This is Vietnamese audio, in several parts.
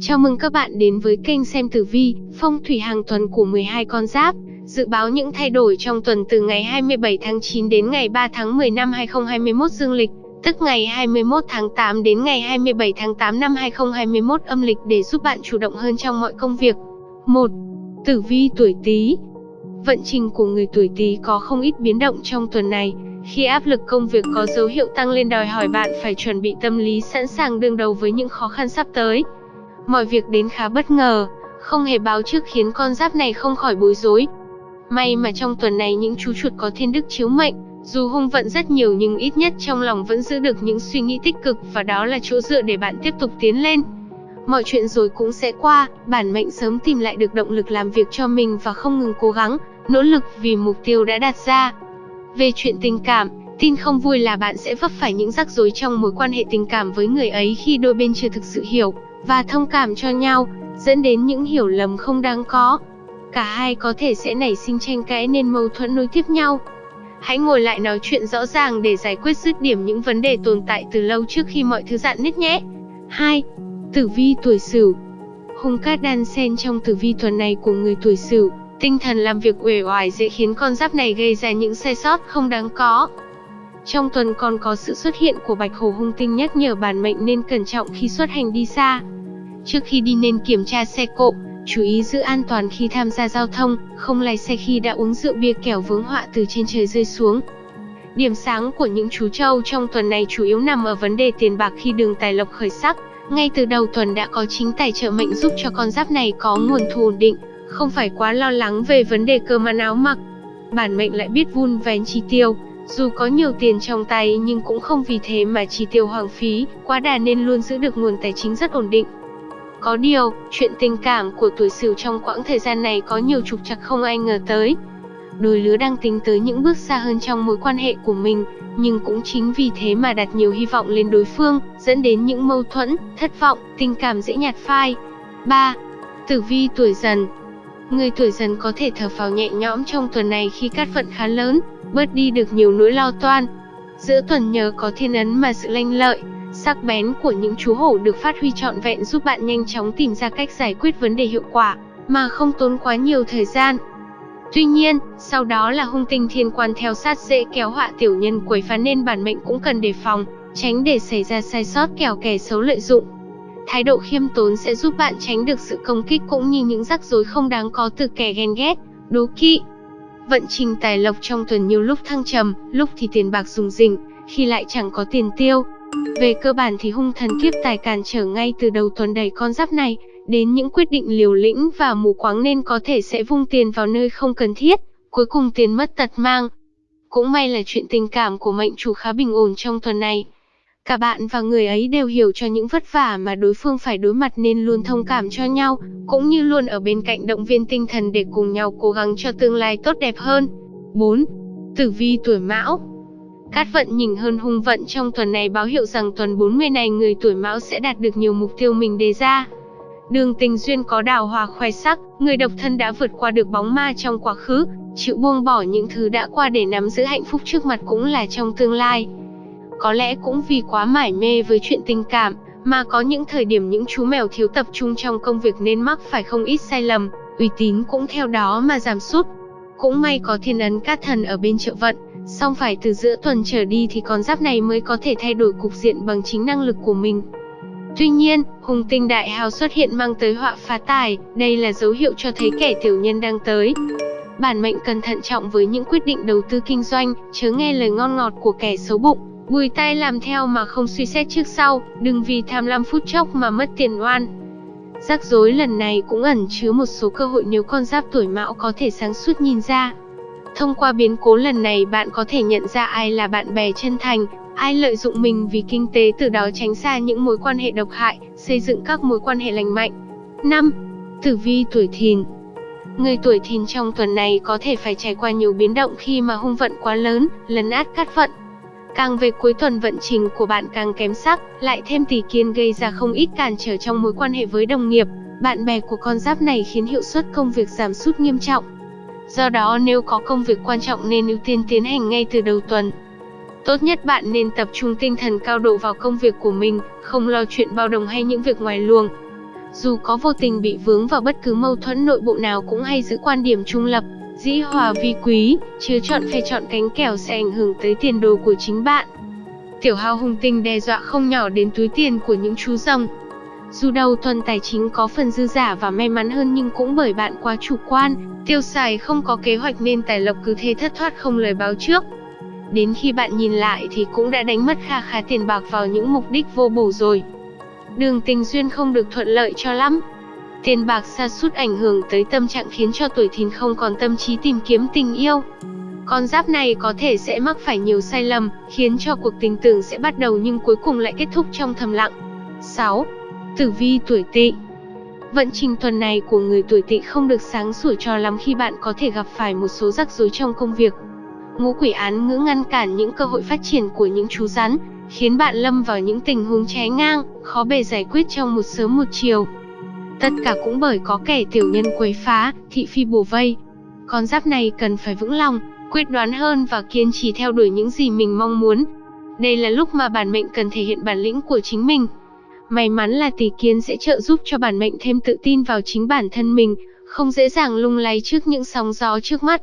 Chào mừng các bạn đến với kênh xem tử vi, phong thủy hàng tuần của 12 con giáp. Dự báo những thay đổi trong tuần từ ngày 27 tháng 9 đến ngày 3 tháng 10 năm 2021 dương lịch, tức ngày 21 tháng 8 đến ngày 27 tháng 8 năm 2021 âm lịch để giúp bạn chủ động hơn trong mọi công việc. 1. Tử vi tuổi Tý. Vận trình của người tuổi Tý có không ít biến động trong tuần này, khi áp lực công việc có dấu hiệu tăng lên đòi hỏi bạn phải chuẩn bị tâm lý sẵn sàng đương đầu với những khó khăn sắp tới. Mọi việc đến khá bất ngờ, không hề báo trước khiến con giáp này không khỏi bối rối. May mà trong tuần này những chú chuột có thiên đức chiếu mệnh, dù hung vận rất nhiều nhưng ít nhất trong lòng vẫn giữ được những suy nghĩ tích cực và đó là chỗ dựa để bạn tiếp tục tiến lên. Mọi chuyện rồi cũng sẽ qua, bản mệnh sớm tìm lại được động lực làm việc cho mình và không ngừng cố gắng, nỗ lực vì mục tiêu đã đặt ra. Về chuyện tình cảm, tin không vui là bạn sẽ vấp phải những rắc rối trong mối quan hệ tình cảm với người ấy khi đôi bên chưa thực sự hiểu và thông cảm cho nhau, dẫn đến những hiểu lầm không đáng có. Cả hai có thể sẽ nảy sinh tranh cãi nên mâu thuẫn nối tiếp nhau. Hãy ngồi lại nói chuyện rõ ràng để giải quyết dứt điểm những vấn đề tồn tại từ lâu trước khi mọi thứ dạn nứt nhé. 2. Tử vi tuổi Sửu. Hung cát đan xen trong tử vi tuần này của người tuổi Sửu, tinh thần làm việc uể oải dễ khiến con giáp này gây ra những sai sót không đáng có. Trong tuần còn có sự xuất hiện của bạch hổ hung tinh nhắc nhở bản mệnh nên cẩn trọng khi xuất hành đi xa. Trước khi đi nên kiểm tra xe cộ, chú ý giữ an toàn khi tham gia giao thông, không lái xe khi đã uống rượu bia kẻo vướng họa từ trên trời rơi xuống. Điểm sáng của những chú trâu trong tuần này chủ yếu nằm ở vấn đề tiền bạc khi đường tài lộc khởi sắc. Ngay từ đầu tuần đã có chính tài trợ mệnh giúp cho con giáp này có nguồn thu ổn định, không phải quá lo lắng về vấn đề cơm ăn áo mặc. Bản mệnh lại biết vun vén chi tiêu, dù có nhiều tiền trong tay nhưng cũng không vì thế mà chi tiêu hoang phí, quá đà nên luôn giữ được nguồn tài chính rất ổn định. Có điều, chuyện tình cảm của tuổi Sửu trong quãng thời gian này có nhiều trục trặc không ai ngờ tới. Đôi lứa đang tính tới những bước xa hơn trong mối quan hệ của mình, nhưng cũng chính vì thế mà đặt nhiều hy vọng lên đối phương, dẫn đến những mâu thuẫn, thất vọng, tình cảm dễ nhạt phai. 3. Tử vi tuổi dần Người tuổi dần có thể thở phào nhẹ nhõm trong tuần này khi cát vận khá lớn, bớt đi được nhiều nỗi lo toan. Giữa tuần nhờ có thiên ấn mà sự lanh lợi, sắc bén của những chú hổ được phát huy trọn vẹn giúp bạn nhanh chóng tìm ra cách giải quyết vấn đề hiệu quả, mà không tốn quá nhiều thời gian. Tuy nhiên, sau đó là hung tinh thiên quan theo sát dễ kéo họa tiểu nhân quấy phá nên bản mệnh cũng cần đề phòng, tránh để xảy ra sai sót kẻo kẻ xấu lợi dụng. Thái độ khiêm tốn sẽ giúp bạn tránh được sự công kích cũng như những rắc rối không đáng có từ kẻ ghen ghét, đố kỵ. Vận trình tài lộc trong tuần nhiều lúc thăng trầm, lúc thì tiền bạc dùng rỉnh, khi lại chẳng có tiền tiêu. Về cơ bản thì hung thần kiếp tài cản trở ngay từ đầu tuần đầy con giáp này, đến những quyết định liều lĩnh và mù quáng nên có thể sẽ vung tiền vào nơi không cần thiết, cuối cùng tiền mất tật mang. Cũng may là chuyện tình cảm của mệnh chủ khá bình ổn trong tuần này. Cả bạn và người ấy đều hiểu cho những vất vả mà đối phương phải đối mặt nên luôn thông cảm cho nhau, cũng như luôn ở bên cạnh động viên tinh thần để cùng nhau cố gắng cho tương lai tốt đẹp hơn. 4. Tử vi tuổi Mão Cát vận nhìn hơn hung vận trong tuần này báo hiệu rằng tuần 40 này người tuổi Mão sẽ đạt được nhiều mục tiêu mình đề ra. Đường tình duyên có đào hòa khoe sắc, người độc thân đã vượt qua được bóng ma trong quá khứ, chịu buông bỏ những thứ đã qua để nắm giữ hạnh phúc trước mặt cũng là trong tương lai. Có lẽ cũng vì quá mải mê với chuyện tình cảm, mà có những thời điểm những chú mèo thiếu tập trung trong công việc nên mắc phải không ít sai lầm, uy tín cũng theo đó mà giảm sút. Cũng may có thiên ấn cát thần ở bên trợ vận, song phải từ giữa tuần trở đi thì con giáp này mới có thể thay đổi cục diện bằng chính năng lực của mình. Tuy nhiên, hùng tinh đại hào xuất hiện mang tới họa phá tài, đây là dấu hiệu cho thấy kẻ tiểu nhân đang tới. Bản mệnh cần thận trọng với những quyết định đầu tư kinh doanh, chớ nghe lời ngon ngọt của kẻ xấu bụng, bùi tay làm theo mà không suy xét trước sau, đừng vì tham lam phút chốc mà mất tiền oan. Rắc rối lần này cũng ẩn chứa một số cơ hội nếu con giáp tuổi mão có thể sáng suốt nhìn ra. Thông qua biến cố lần này bạn có thể nhận ra ai là bạn bè chân thành, ai lợi dụng mình vì kinh tế từ đó tránh xa những mối quan hệ độc hại, xây dựng các mối quan hệ lành mạnh. 5. Tử vi tuổi thìn Người tuổi thìn trong tuần này có thể phải trải qua nhiều biến động khi mà hung vận quá lớn, lấn át cát vận. Càng về cuối tuần vận trình của bạn càng kém sắc, lại thêm tỷ kiên gây ra không ít cản trở trong mối quan hệ với đồng nghiệp, bạn bè của con giáp này khiến hiệu suất công việc giảm sút nghiêm trọng. Do đó nếu có công việc quan trọng nên ưu tiên tiến hành ngay từ đầu tuần. Tốt nhất bạn nên tập trung tinh thần cao độ vào công việc của mình, không lo chuyện bao đồng hay những việc ngoài luồng. Dù có vô tình bị vướng vào bất cứ mâu thuẫn nội bộ nào cũng hay giữ quan điểm trung lập, dĩ hòa vi quý, chứa chọn phe chọn cánh kèo sẽ ảnh hưởng tới tiền đồ của chính bạn. Tiểu hao hung tinh đe dọa không nhỏ đến túi tiền của những chú rồng. Dù đầu tuần tài chính có phần dư giả và may mắn hơn nhưng cũng bởi bạn quá chủ quan, tiêu xài không có kế hoạch nên tài lộc cứ thế thất thoát không lời báo trước. Đến khi bạn nhìn lại thì cũng đã đánh mất kha khá tiền bạc vào những mục đích vô bổ rồi. Đường tình duyên không được thuận lợi cho lắm. Tiền bạc xa sút ảnh hưởng tới tâm trạng khiến cho tuổi thìn không còn tâm trí tìm kiếm tình yêu. Con giáp này có thể sẽ mắc phải nhiều sai lầm, khiến cho cuộc tình tưởng sẽ bắt đầu nhưng cuối cùng lại kết thúc trong thầm lặng. 6. Tử vi tuổi tỵ Vận trình tuần này của người tuổi tỵ không được sáng sủa cho lắm khi bạn có thể gặp phải một số rắc rối trong công việc. Ngũ quỷ án ngữ ngăn cản những cơ hội phát triển của những chú rắn, khiến bạn lâm vào những tình huống trái ngang, khó bề giải quyết trong một sớm một chiều. Tất cả cũng bởi có kẻ tiểu nhân quấy phá, thị phi bùa vây. Con giáp này cần phải vững lòng, quyết đoán hơn và kiên trì theo đuổi những gì mình mong muốn. Đây là lúc mà bản mệnh cần thể hiện bản lĩnh của chính mình. May mắn là tỷ kiến sẽ trợ giúp cho bản mệnh thêm tự tin vào chính bản thân mình, không dễ dàng lung lay trước những sóng gió trước mắt.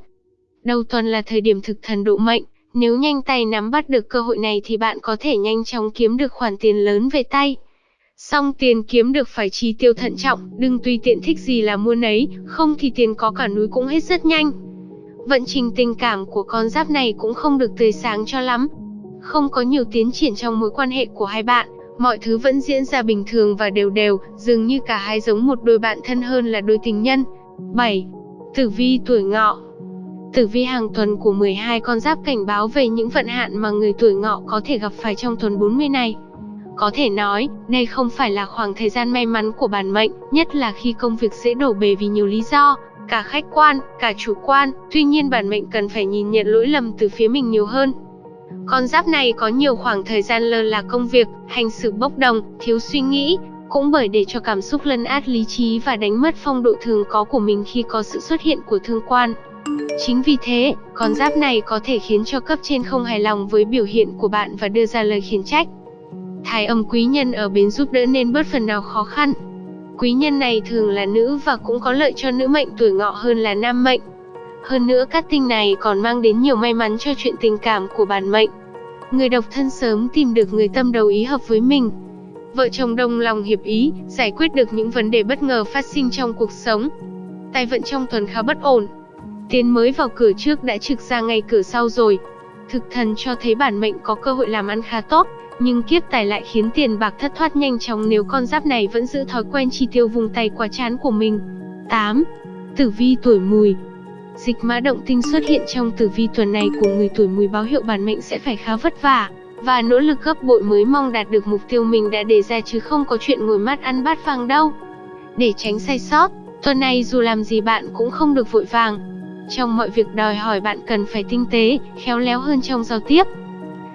Đầu tuần là thời điểm thực thần độ mệnh, nếu nhanh tay nắm bắt được cơ hội này thì bạn có thể nhanh chóng kiếm được khoản tiền lớn về tay. Song tiền kiếm được phải chi tiêu thận trọng, đừng tùy tiện thích gì là mua nấy, không thì tiền có cả núi cũng hết rất nhanh. Vận trình tình cảm của con giáp này cũng không được tươi sáng cho lắm. Không có nhiều tiến triển trong mối quan hệ của hai bạn, mọi thứ vẫn diễn ra bình thường và đều đều, dường như cả hai giống một đôi bạn thân hơn là đôi tình nhân. 7. Tử vi tuổi ngọ Tử vi hàng tuần của 12 con giáp cảnh báo về những vận hạn mà người tuổi ngọ có thể gặp phải trong tuần 40 này. Có thể nói, đây không phải là khoảng thời gian may mắn của bản mệnh, nhất là khi công việc dễ đổ bể vì nhiều lý do, cả khách quan, cả chủ quan, tuy nhiên bản mệnh cần phải nhìn nhận lỗi lầm từ phía mình nhiều hơn. Con giáp này có nhiều khoảng thời gian lơ là công việc, hành xử bốc đồng, thiếu suy nghĩ, cũng bởi để cho cảm xúc lấn át lý trí và đánh mất phong độ thường có của mình khi có sự xuất hiện của thương quan. Chính vì thế, con giáp này có thể khiến cho cấp trên không hài lòng với biểu hiện của bạn và đưa ra lời khiển trách. Thái âm quý nhân ở bên giúp đỡ nên bớt phần nào khó khăn. Quý nhân này thường là nữ và cũng có lợi cho nữ mệnh tuổi ngọ hơn là nam mệnh. Hơn nữa các tinh này còn mang đến nhiều may mắn cho chuyện tình cảm của bản mệnh. Người độc thân sớm tìm được người tâm đầu ý hợp với mình. Vợ chồng đồng lòng hiệp ý, giải quyết được những vấn đề bất ngờ phát sinh trong cuộc sống. Tài vận trong tuần khá bất ổn, Tiến mới vào cửa trước đã trực ra ngay cửa sau rồi. Thực thần cho thấy bản mệnh có cơ hội làm ăn khá tốt, nhưng kiếp tài lại khiến tiền bạc thất thoát nhanh chóng nếu con giáp này vẫn giữ thói quen chi tiêu vùng tay quá chán của mình. 8. Tử vi tuổi mùi Dịch mã động tinh xuất hiện trong tử vi tuần này của người tuổi mùi báo hiệu bản mệnh sẽ phải khá vất vả, và nỗ lực gấp bội mới mong đạt được mục tiêu mình đã đề ra chứ không có chuyện ngồi mắt ăn bát vàng đâu. Để tránh sai sót, tuần này dù làm gì bạn cũng không được vội vàng, trong mọi việc đòi hỏi bạn cần phải tinh tế, khéo léo hơn trong giao tiếp.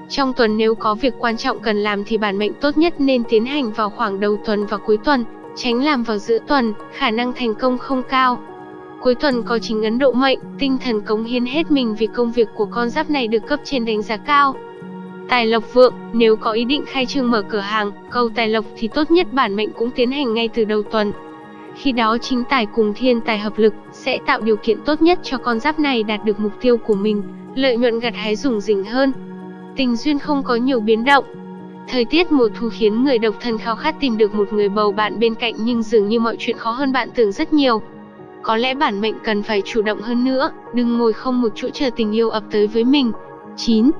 Trong tuần nếu có việc quan trọng cần làm thì bản mệnh tốt nhất nên tiến hành vào khoảng đầu tuần và cuối tuần, tránh làm vào giữa tuần, khả năng thành công không cao. Cuối tuần có chính ấn độ mệnh, tinh thần cống hiến hết mình vì công việc của con giáp này được cấp trên đánh giá cao. Tài lộc vượng, nếu có ý định khai trương mở cửa hàng, cầu tài lộc thì tốt nhất bản mệnh cũng tiến hành ngay từ đầu tuần. Khi đó chính tài cùng thiên tài hợp lực sẽ tạo điều kiện tốt nhất cho con giáp này đạt được mục tiêu của mình, lợi nhuận gặt hái rủng rỉnh hơn. Tình duyên không có nhiều biến động. Thời tiết mùa thu khiến người độc thân khao khát tìm được một người bầu bạn bên cạnh nhưng dường như mọi chuyện khó hơn bạn tưởng rất nhiều. Có lẽ bản mệnh cần phải chủ động hơn nữa, đừng ngồi không một chỗ chờ tình yêu ập tới với mình. 9.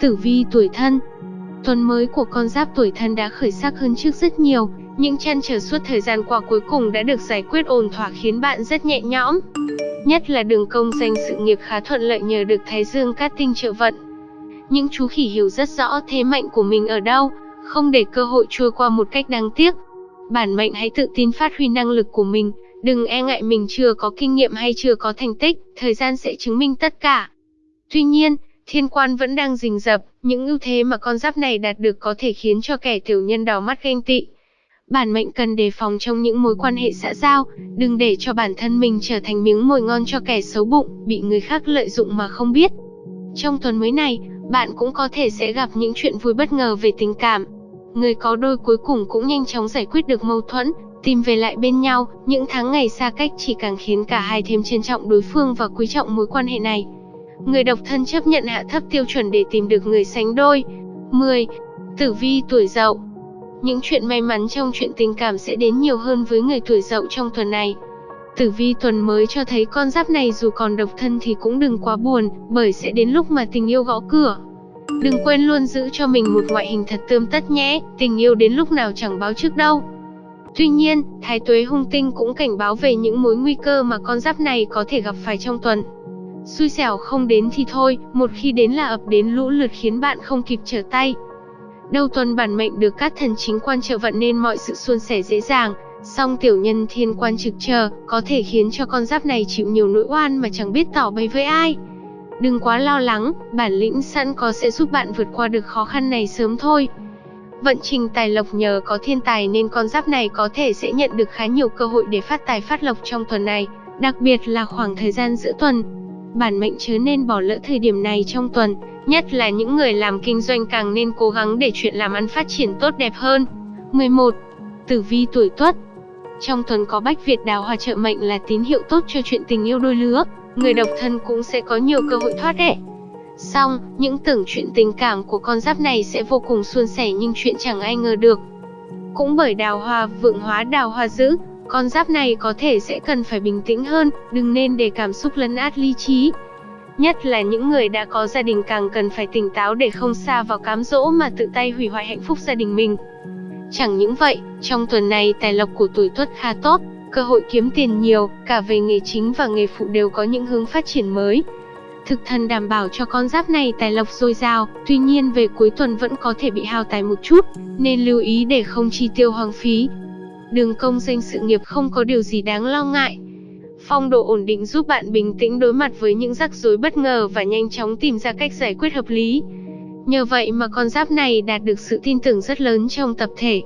Tử vi tuổi thân Tuần mới của con giáp tuổi thân đã khởi sắc hơn trước rất nhiều, những chăn trở suốt thời gian qua cuối cùng đã được giải quyết ổn thỏa khiến bạn rất nhẹ nhõm. Nhất là đường công danh sự nghiệp khá thuận lợi nhờ được Thái Dương cát tinh trợ vận. Những chú khỉ hiểu rất rõ thế mạnh của mình ở đâu, không để cơ hội trôi qua một cách đáng tiếc. Bản mệnh hãy tự tin phát huy năng lực của mình, đừng e ngại mình chưa có kinh nghiệm hay chưa có thành tích, thời gian sẽ chứng minh tất cả. Tuy nhiên, thiên quan vẫn đang rình rập, những ưu thế mà con giáp này đạt được có thể khiến cho kẻ tiểu nhân đỏ mắt ganh tị. Bản mệnh cần đề phòng trong những mối quan hệ xã giao, đừng để cho bản thân mình trở thành miếng mồi ngon cho kẻ xấu bụng, bị người khác lợi dụng mà không biết. Trong tuần mới này, bạn cũng có thể sẽ gặp những chuyện vui bất ngờ về tình cảm. Người có đôi cuối cùng cũng nhanh chóng giải quyết được mâu thuẫn, tìm về lại bên nhau, những tháng ngày xa cách chỉ càng khiến cả hai thêm trân trọng đối phương và quý trọng mối quan hệ này. Người độc thân chấp nhận hạ thấp tiêu chuẩn để tìm được người sánh đôi. 10. Tử vi tuổi dậu Những chuyện may mắn trong chuyện tình cảm sẽ đến nhiều hơn với người tuổi dậu trong tuần này. Tử vi tuần mới cho thấy con giáp này dù còn độc thân thì cũng đừng quá buồn, bởi sẽ đến lúc mà tình yêu gõ cửa. Đừng quên luôn giữ cho mình một ngoại hình thật tươm tất nhé, tình yêu đến lúc nào chẳng báo trước đâu. Tuy nhiên, Thái Tuế hung tinh cũng cảnh báo về những mối nguy cơ mà con giáp này có thể gặp phải trong tuần. Xui xẻo không đến thì thôi, một khi đến là ập đến lũ lượt khiến bạn không kịp trở tay. Đầu tuần bản mệnh được các thần chính quan trợ vận nên mọi sự suôn sẻ dễ dàng, song tiểu nhân thiên quan trực chờ có thể khiến cho con giáp này chịu nhiều nỗi oan mà chẳng biết tỏ bày với ai. Đừng quá lo lắng, bản lĩnh sẵn có sẽ giúp bạn vượt qua được khó khăn này sớm thôi. Vận trình tài lộc nhờ có thiên tài nên con giáp này có thể sẽ nhận được khá nhiều cơ hội để phát tài phát lộc trong tuần này, đặc biệt là khoảng thời gian giữa tuần. Bản mệnh chớ nên bỏ lỡ thời điểm này trong tuần, nhất là những người làm kinh doanh càng nên cố gắng để chuyện làm ăn phát triển tốt đẹp hơn. 11. Tử vi tuổi Tuất trong tuần có Bách Việt đào hòa trợ mệnh là tín hiệu tốt cho chuyện tình yêu đôi lứa, người độc thân cũng sẽ có nhiều cơ hội thoát đẻ. Xong, những tưởng chuyện tình cảm của con giáp này sẽ vô cùng suôn sẻ nhưng chuyện chẳng ai ngờ được. Cũng bởi đào hoa vượng hóa đào hoa dữ, con giáp này có thể sẽ cần phải bình tĩnh hơn, đừng nên để cảm xúc lấn át lý trí. Nhất là những người đã có gia đình càng cần phải tỉnh táo để không xa vào cám dỗ mà tự tay hủy hoại hạnh phúc gia đình mình. Chẳng những vậy, trong tuần này tài lộc của tuổi tuất khá tốt, cơ hội kiếm tiền nhiều, cả về nghề chính và nghề phụ đều có những hướng phát triển mới. Thực thần đảm bảo cho con giáp này tài lộc dồi dào, tuy nhiên về cuối tuần vẫn có thể bị hao tài một chút, nên lưu ý để không chi tiêu hoang phí. Đường công danh sự nghiệp không có điều gì đáng lo ngại. Phong độ ổn định giúp bạn bình tĩnh đối mặt với những rắc rối bất ngờ và nhanh chóng tìm ra cách giải quyết hợp lý. Nhờ vậy mà con giáp này đạt được sự tin tưởng rất lớn trong tập thể.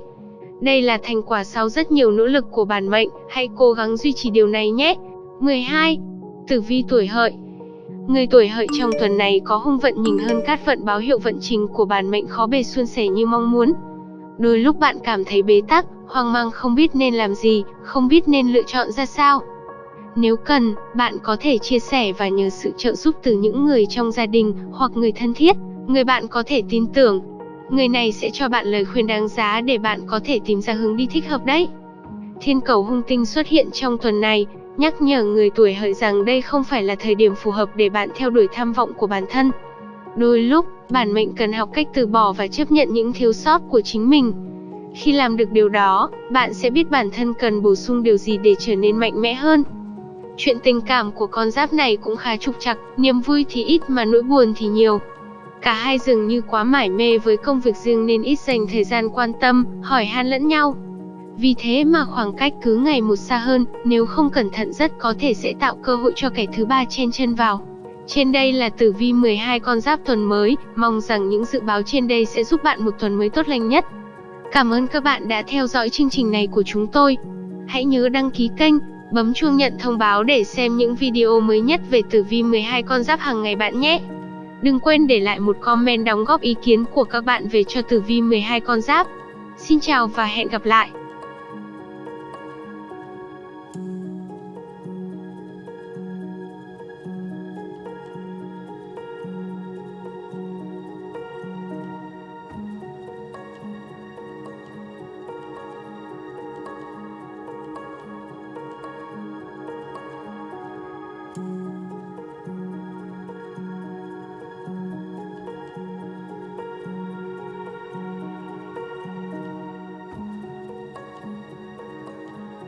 Đây là thành quả sau rất nhiều nỗ lực của bản mệnh, hãy cố gắng duy trì điều này nhé. 12. Tử vi tuổi hợi Người tuổi hợi trong tuần này có hung vận nhìn hơn cát vận báo hiệu vận trình của bản mệnh khó bề suôn sẻ như mong muốn. Đôi lúc bạn cảm thấy bế tắc, hoang mang không biết nên làm gì, không biết nên lựa chọn ra sao. Nếu cần, bạn có thể chia sẻ và nhờ sự trợ giúp từ những người trong gia đình hoặc người thân thiết, người bạn có thể tin tưởng. Người này sẽ cho bạn lời khuyên đáng giá để bạn có thể tìm ra hướng đi thích hợp đấy. Thiên cầu hung tinh xuất hiện trong tuần này, nhắc nhở người tuổi hợi rằng đây không phải là thời điểm phù hợp để bạn theo đuổi tham vọng của bản thân. Đôi lúc, bản mệnh cần học cách từ bỏ và chấp nhận những thiếu sót của chính mình. Khi làm được điều đó, bạn sẽ biết bản thân cần bổ sung điều gì để trở nên mạnh mẽ hơn. Chuyện tình cảm của con giáp này cũng khá trục trặc, niềm vui thì ít mà nỗi buồn thì nhiều. Cả hai dường như quá mải mê với công việc riêng nên ít dành thời gian quan tâm, hỏi han lẫn nhau. Vì thế mà khoảng cách cứ ngày một xa hơn, nếu không cẩn thận rất có thể sẽ tạo cơ hội cho kẻ thứ ba chen chân vào. Trên đây là tử vi 12 con giáp tuần mới, mong rằng những dự báo trên đây sẽ giúp bạn một tuần mới tốt lành nhất. Cảm ơn các bạn đã theo dõi chương trình này của chúng tôi. Hãy nhớ đăng ký kênh, bấm chuông nhận thông báo để xem những video mới nhất về tử vi 12 con giáp hàng ngày bạn nhé. Đừng quên để lại một comment đóng góp ý kiến của các bạn về cho tử vi 12 con giáp. Xin chào và hẹn gặp lại.